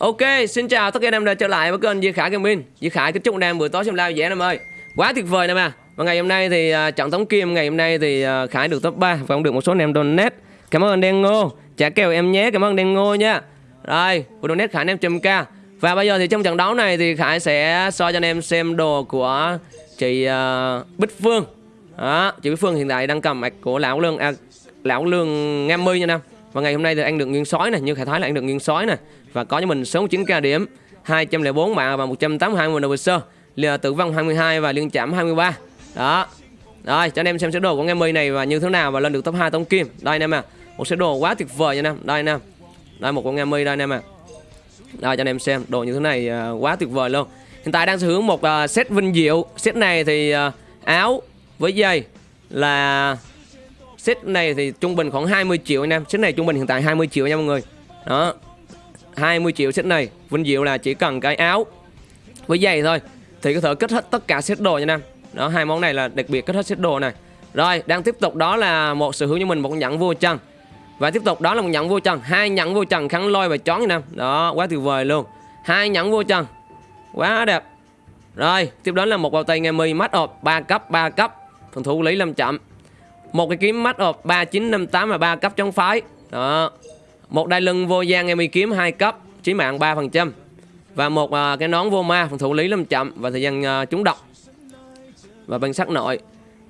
Ok, xin chào tất cả anh em đã trở lại với kênh Di Khải Gaming. Di Khải kính chúc anh em buổi tối xem live dễ em ơi. Quá tuyệt vời nè mà. Và ngày hôm nay thì uh, trận tống kim ngày hôm nay thì uh, Khải được top 3 và cũng được một số anh em donate. Cảm ơn anh Đen Ngô, trả kèo em nhé, cảm ơn Đen Ngô nha. Rồi, của donate Khải anh em trăm k. Và bây giờ thì trong trận đấu này thì Khải sẽ soi cho anh em xem đồ của chị uh, Bích Phương. Đó, chị Bích Phương hiện tại đang cầm mạch của lão lương à, lão lương ngam mươi nha nam. Và ngày hôm nay thì anh được nguyên sói này, như Khải thái là anh được nguyên sói này và có cho mình 69k điểm, 204 mạng và 182 nguồn đầu sơ, tử vong 22 và liên chạm 23. Đó. Rồi, cho anh em xem sơ đồ của Ngami này và như thế nào và lên được top 2 tông kim. Đây anh em à. Một sơ đồ quá tuyệt vời nha anh em. Đây anh em. Đây một con Ngami đây anh em à. Đây cho anh em xem, đồ như thế này uh, quá tuyệt vời luôn. Hiện tại đang sở hữu một uh, set vinh diệu. Set này thì uh, áo với dây là set này thì trung bình khoảng 20 triệu anh em. Set này trung bình hiện tại 20 triệu nha mọi người. Đó, 20 triệu set này. Vinh Diệu là chỉ cần cái áo với giày thôi thì có thể kết hết tất cả set đồ nha nam đó hai món này là đặc biệt kết hết set đồ này. Rồi đang tiếp tục đó là một sở hữu cho mình một nhẫn vô chân và tiếp tục đó là một nhẫn vô chân hai nhẫn vô chân khăn lôi và chón nha nam đó quá tuyệt vời luôn. Hai nhẫn vô chân quá đẹp. Rồi tiếp đến là một bao tay nghe mi mắt ộp 3 cấp 3 cấp. Phòng thủ lý làm chậm một cái kiếm mắt ộp 3958 và 3 cấp chống phái. Đó. Một đai lưng vô gian em kiếm 2 cấp chí mạng 3% và một à, cái nón vô ma phòng thủ lý lâm chậm và thời gian à, trúng độc. Và bằng sắc nội.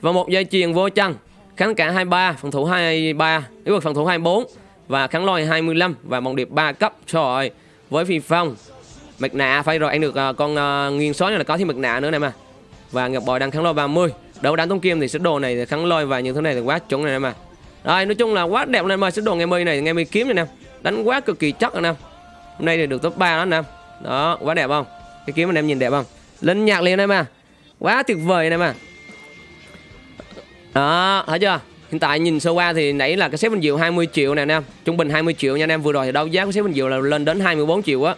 Và một dây chuyền vô chân kháng cả 23 phòng thủ 23 yếu vực phòng thủ 24 và kháng lôi 25 và mộng điệp 3 cấp. Trời ơi với phi phong. Mạch nạ phải rồi anh được à, con à, nguyên số này là có thêm mạch nạ nữa này mà và ngọc bòi đang kháng lôi 30 đấu đánh tông kim thì sẽ đồ này thì kháng lôi và những thứ này thì quá chuẩn này mà. Rồi nói chung là quá đẹp lên mời sứ đồ ngày mi này ngày mi kiếm này nè. Đánh quá cực kỳ chắc anh em hôm nay thì được top 3 đó anh em đó quá đẹp không? Cái kiếm anh em nhìn đẹp không? Lên nhạc liền em à quá tuyệt vời anh em à đó thấy chưa? Hiện tại nhìn sơ qua thì nãy là cái xếp bình diệu 20 triệu nè anh em. Trung bình 20 triệu nha anh em. Vừa rồi thì đấu giá của xếp bình diệu là lên đến 24 triệu á.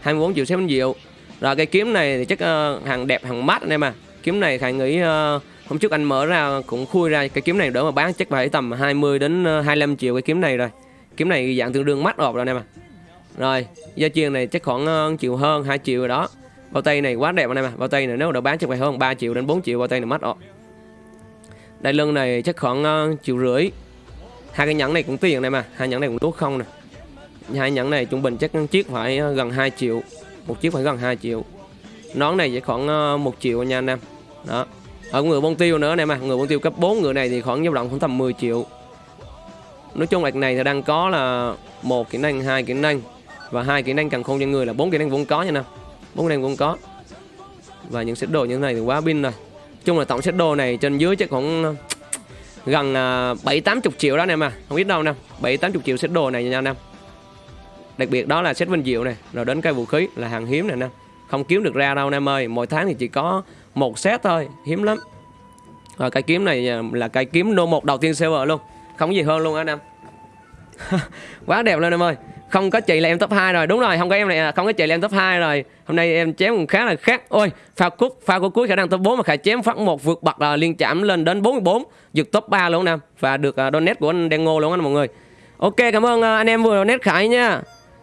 24 triệu xếp bình diệu. Rồi cái kiếm này thì chắc uh, hàng đẹp hàng mát anh em à kiếm này thầy nghĩ uh, hôm trước anh mở ra cũng khui ra cái kiếm này đỡ mà bán, chắc phải tầm 20 đến ờ, 25 triệu cái kiếm này rồi. Kiếm này dạng tương đương mắt ọp rồi anh em à rồi, gia chiên này chắc khoảng ờ, triệu hơn 2 triệu rồi đó. Bao tay này quá đẹp anh em à bao tay này nếu đỡ bán chắc phải hơn 3 triệu đến 4 triệu bao tay này mắt ọp đai lưng này chắc khoảng ờ, triệu rưỡi. Hai cái nhẫn này cũng tiền này mà hai nhẫn này cũng tốt không nè. Hai nhẫn này trung bình chắc chiếc phải gần 2 triệu, một chiếc phải gần 2 triệu. Nón này chỉ khoảng 1 triệu nha anh em. Đó. Ờ, ở người bông tiêu nữa này mà. Người bông tiêu cấp 4 người này thì khoảng dao động khoảng tầm 10 triệu. Nói chung là này thì đang có là một kỹ năng, hai kỹ năng. Và hai kỹ năng càng khôn cho người là bốn kỹ năng vốn có nha nè bốn kỹ năng vốn có. Và những set đồ như thế này thì quá pin rồi. Chung là tổng set đồ này trên dưới chắc khoảng, gần à, bảy, tám chục triệu đó nè mà. Không biết đâu nè. Bảy, tám chục triệu set đồ này nha anh em đặc biệt đó là set vinh diệu này rồi đến cây vũ khí là hàng hiếm này nè không kiếm được ra đâu anh em ơi. Mỗi tháng thì chỉ có một set thôi. Hiếm lắm. Rồi cây kiếm này à, là cây kiếm nô một đầu tiên server luôn. Không gì hơn luôn anh em quá đẹp lên em ơi. Không có chị là em top 2 rồi. Đúng rồi không có em này à. không có chị là em top 2 rồi. Hôm nay em chém cũng khá là khác. Ôi pha cúp pha của cuối khả năng top 4 mà khải chém phát một vượt bậc là liên chạm lên đến 44 vượt top 3 luôn nè và được uh, donate của anh đen ngô luôn anh mọi người. Ok cảm ơn uh, anh em vừa donate khải nha.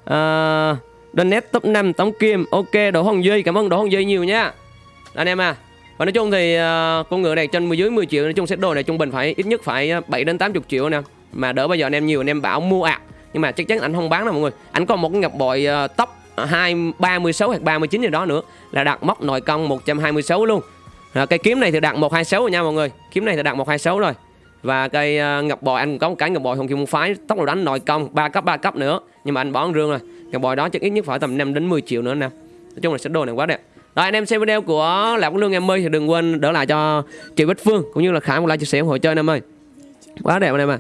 Uh, donate top 5 tống kim. Ok đỗ hồng duy cảm ơn đỗ hồng duy nhiều nha. Anh em à và nói chung thì uh, con ngựa này trên dưới 10 triệu nói chung set đồ này trung bình phải ít nhất phải ờ, 7 đến 80 triệu nè. Mà đỡ bây giờ anh em nhiều anh em bảo mua ạ. À. nhưng mà chắc chắn anh không bán đâu mọi người. Anh còn một cái ngọc bội ờ, uh, tóc hai ba mươi sáu hoặc 39 gì đó nữa là đặt móc nội công 126 luôn. À, cái kiếm này thì đặt 126 rồi nha mọi người. Kiếm này thì đặt 126 rồi và cây uh, à, ngọc bội anh có một cái ngọc bội hồng kim phái tốc độ đánh nội công 3 cấp 3 cấp nữa nhưng mà anh bỏ rương rồi ngọc bội đó chắc ít nhất phải tầm 5 đến 10 triệu nữa nè nói chung là sẽ đồ này quá đẹp rồi anh em xem video của Lạc Quốc Lương em ơi thì đừng quên đỡ lại cho chị Bích Phương cũng như là Khải một like chia sẻ ủng hộ chơi anh em ơi. Quá đẹp anh em à.